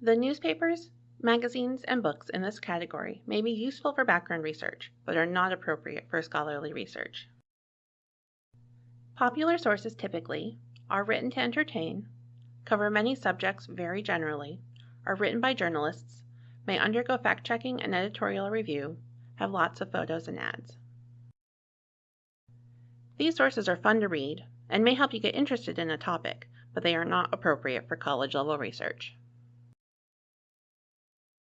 The newspapers, magazines, and books in this category may be useful for background research, but are not appropriate for scholarly research. Popular sources typically are written to entertain, cover many subjects very generally, are written by journalists, may undergo fact checking and editorial review, have lots of photos and ads. These sources are fun to read and may help you get interested in a topic, but they are not appropriate for college level research.